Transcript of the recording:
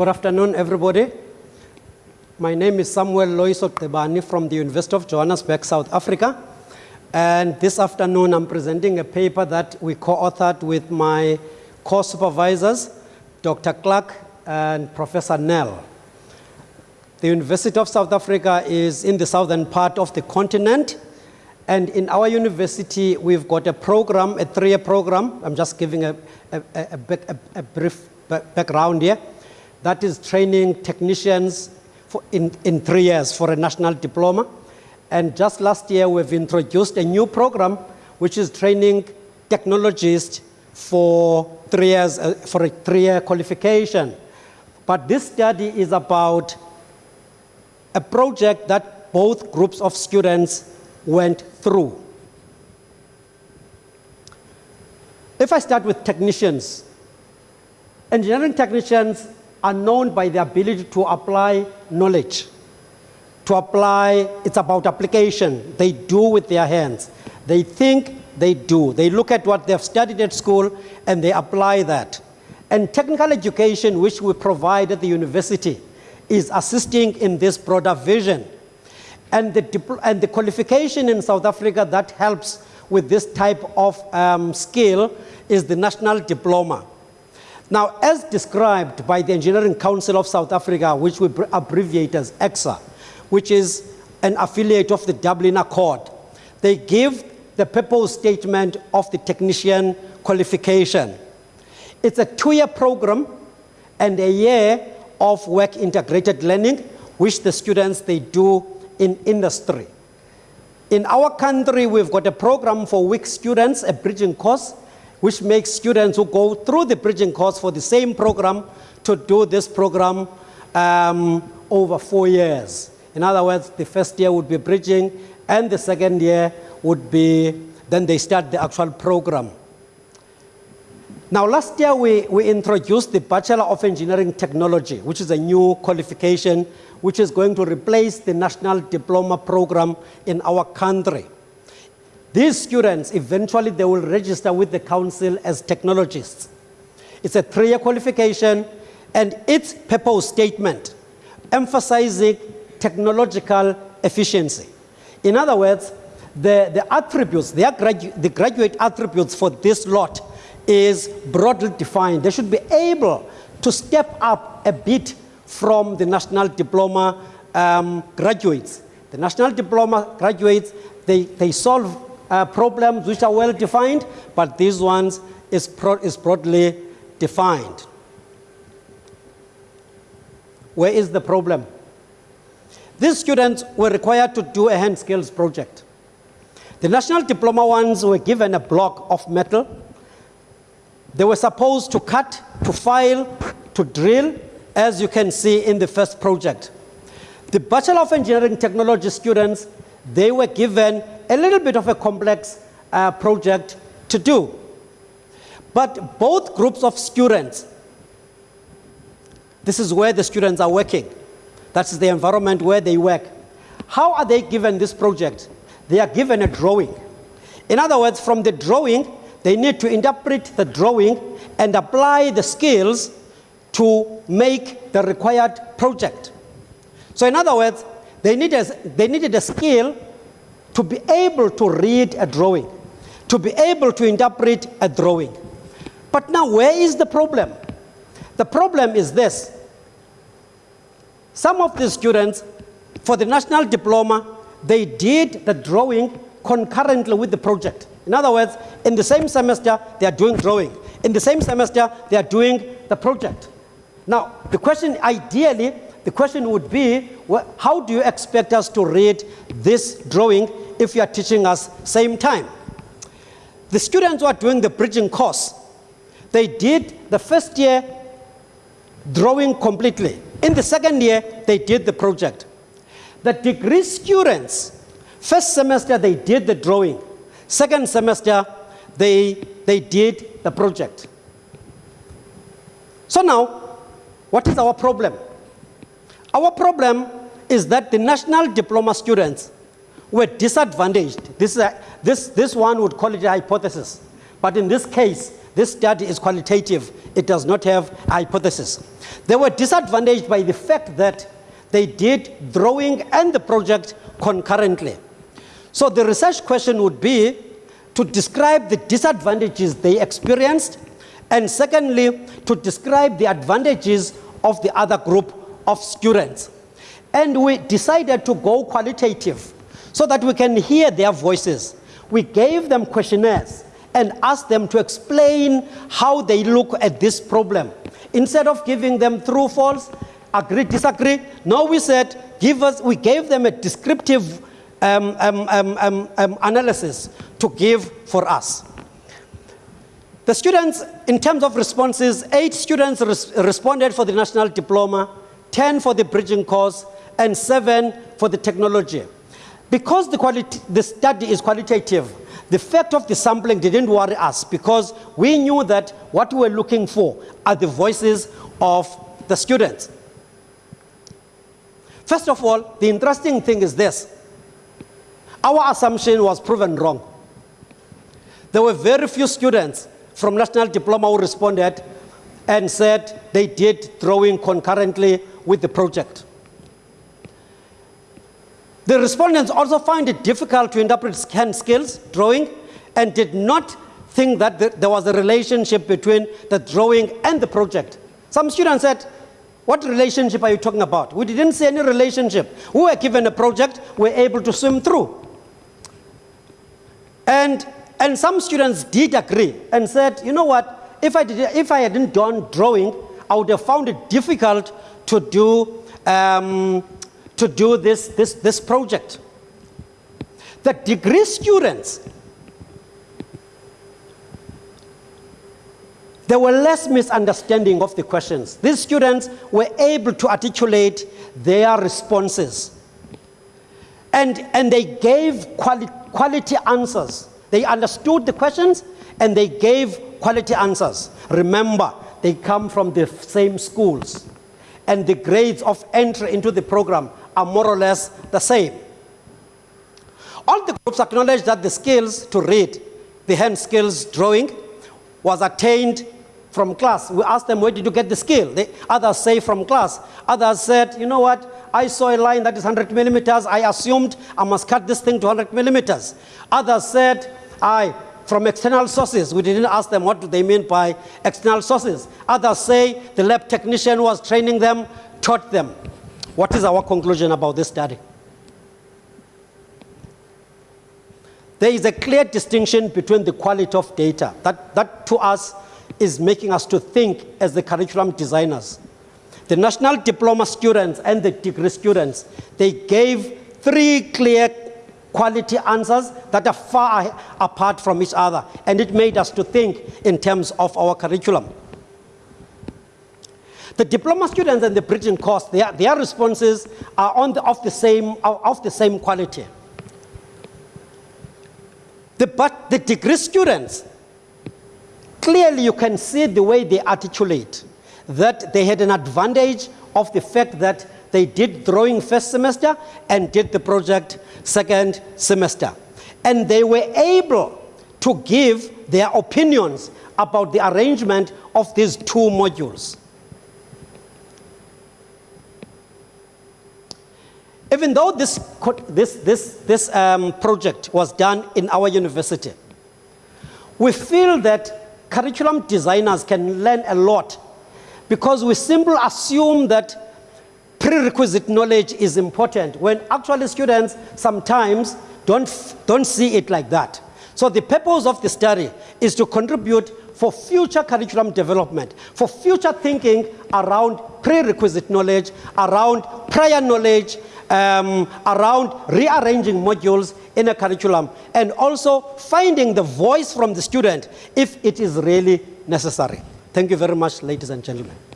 Good afternoon, everybody. My name is Samuel Loiso Tebani from the University of Johannesburg, South Africa. And this afternoon, I'm presenting a paper that we co-authored with my co-supervisors, Dr. Clark and Professor Nell. The University of South Africa is in the southern part of the continent. And in our university, we've got a program, a three-year program. I'm just giving a, a, a, a, a brief background here. That is training technicians in, in three years for a national diploma. And just last year, we've introduced a new program, which is training technologists for three years, uh, for a three-year qualification. But this study is about a project that both groups of students went through. If I start with technicians, engineering technicians are known by their ability to apply knowledge. To apply, it's about application. They do with their hands. They think, they do. They look at what they've studied at school and they apply that. And technical education, which we provide at the university, is assisting in this broader vision. And the, and the qualification in South Africa that helps with this type of um, skill is the National Diploma. Now, as described by the Engineering Council of South Africa, which we abbreviate as ECSA, which is an affiliate of the Dublin Accord, they give the purpose statement of the technician qualification. It's a two-year program and a year of work integrated learning, which the students, they do in industry. In our country, we've got a program for weak students, a bridging course, which makes students who go through the bridging course for the same program to do this program um, over four years. In other words, the first year would be bridging, and the second year would be, then they start the actual program. Now, last year we, we introduced the Bachelor of Engineering Technology, which is a new qualification which is going to replace the National Diploma Program in our country. These students, eventually they will register with the council as technologists. It's a three-year qualification and its purpose statement emphasizing technological efficiency. In other words, the, the attributes, the, gradu the graduate attributes for this lot is broadly defined. They should be able to step up a bit from the national diploma um, graduates. The national diploma graduates, they, they solve uh, problems which are well defined, but these ones is, is broadly defined. Where is the problem? These students were required to do a hand skills project. The national diploma ones were given a block of metal. They were supposed to cut, to file, to drill, as you can see in the first project. The Bachelor of Engineering Technology students, they were given a little bit of a complex uh, project to do. But both groups of students, this is where the students are working. That is the environment where they work. How are they given this project? They are given a drawing. In other words, from the drawing, they need to interpret the drawing and apply the skills to make the required project. So in other words, they, they needed a skill to be able to read a drawing, to be able to interpret a drawing. But now, where is the problem? The problem is this. Some of the students, for the national diploma, they did the drawing concurrently with the project. In other words, in the same semester, they are doing drawing. In the same semester, they are doing the project. Now, the question ideally the question would be, well, how do you expect us to read this drawing if you are teaching us same time? The students who are doing the bridging course, they did the first year drawing completely. In the second year, they did the project. The degree students, first semester they did the drawing. Second semester, they, they did the project. So now, what is our problem? Our problem is that the national diploma students were disadvantaged. This, is a, this, this one would call it a hypothesis. But in this case, this study is qualitative. It does not have a hypothesis. They were disadvantaged by the fact that they did drawing and the project concurrently. So the research question would be to describe the disadvantages they experienced, and secondly, to describe the advantages of the other group of students. And we decided to go qualitative so that we can hear their voices. We gave them questionnaires and asked them to explain how they look at this problem. Instead of giving them true, false, agree, disagree, no, we said, give us, we gave them a descriptive um, um, um, um, um analysis to give for us. The students, in terms of responses, eight students res responded for the national diploma, 10 for the bridging course, and seven for the technology. Because the, quality, the study is qualitative, the fact of the sampling didn't worry us because we knew that what we were looking for are the voices of the students. First of all, the interesting thing is this. Our assumption was proven wrong. There were very few students from National Diploma who responded and said they did drawing concurrently with the project. The respondents also find it difficult to interpret scan skills, drawing, and did not think that there was a relationship between the drawing and the project. Some students said, what relationship are you talking about? We didn't see any relationship. We were given a project, we were able to swim through. And, and some students did agree and said, you know what, if I, did, if I hadn't done drawing, I would have found it difficult to do um, to do this, this, this project. The degree students, there were less misunderstanding of the questions. These students were able to articulate their responses. And, and they gave quali quality answers. They understood the questions and they gave quality answers. Remember, they come from the same schools. And the grades of entry into the program are more or less the same. All the groups acknowledge that the skills to read, the hand skills drawing, was attained from class. We asked them, where did you get the skill? The others say from class. Others said, you know what? I saw a line that is 100 millimeters. I assumed I must cut this thing to 100 millimeters. Others said, I, from external sources. We didn't ask them what do they mean by external sources. Others say the lab technician was training them, taught them. What is our conclusion about this study? There is a clear distinction between the quality of data. That, that to us is making us to think as the curriculum designers. The national diploma students and the degree students, they gave three clear quality answers that are far apart from each other. And it made us to think in terms of our curriculum. The diploma students and the bridging course, their, their responses are on the, of, the same, of the same quality. The, but the degree students, clearly you can see the way they articulate that they had an advantage of the fact that they did drawing first semester and did the project second semester. And they were able to give their opinions about the arrangement of these two modules. Even though this, this, this, this um, project was done in our university, we feel that curriculum designers can learn a lot because we simply assume that prerequisite knowledge is important when actually students sometimes don't, don't see it like that. So the purpose of the study is to contribute for future curriculum development, for future thinking around prerequisite knowledge, around prior knowledge, um, around rearranging modules in a curriculum and also finding the voice from the student if it is really necessary. Thank you very much, ladies and gentlemen.